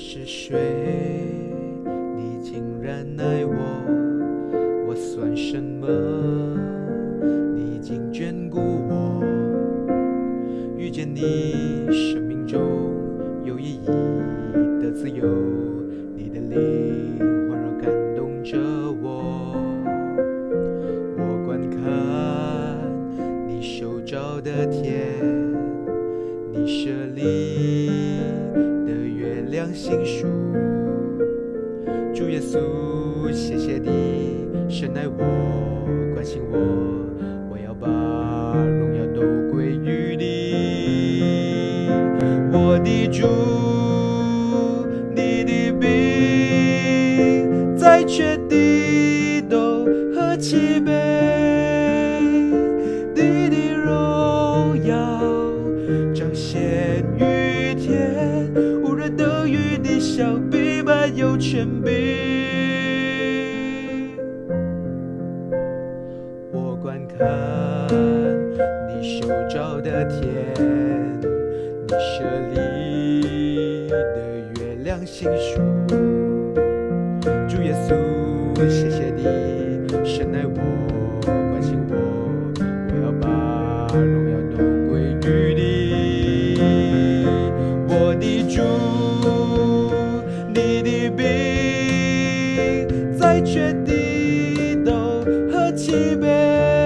是谁，你竟然爱我，我算什么？你已经眷顾我，遇见你，生命中有意义的自由，你的灵环绕感动着我。我观看你手照的天，你设立的月亮星数。主耶稣，谢谢你深爱我，关心我，我要把荣耀都归于你。我的主，你的名在全地都何其美，能与你相比，满有权柄。我观看你手照的天，你设立的月亮星数。主耶稣，谢谢你 baby.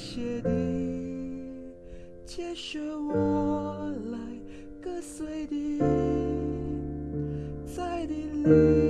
谢你接受我来跟随你，在你里。